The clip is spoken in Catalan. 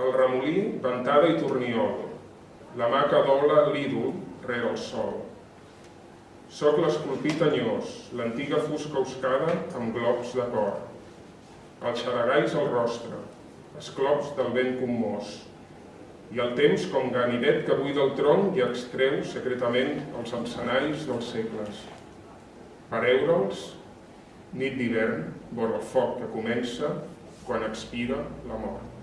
el remolí, ventada i torniol, la mà que dobla l'ídol rere el sol. Soc l'esculpit anyós, l'antiga fusca oscada amb globs de cor. El xaragais al el rostre, esclops del vent commós, i el temps com ganivet que buida el tronc i extreu secretament els encenaris dels segles. Per eure'ls, nit d'hivern, vora el foc que comença quan expira la mort.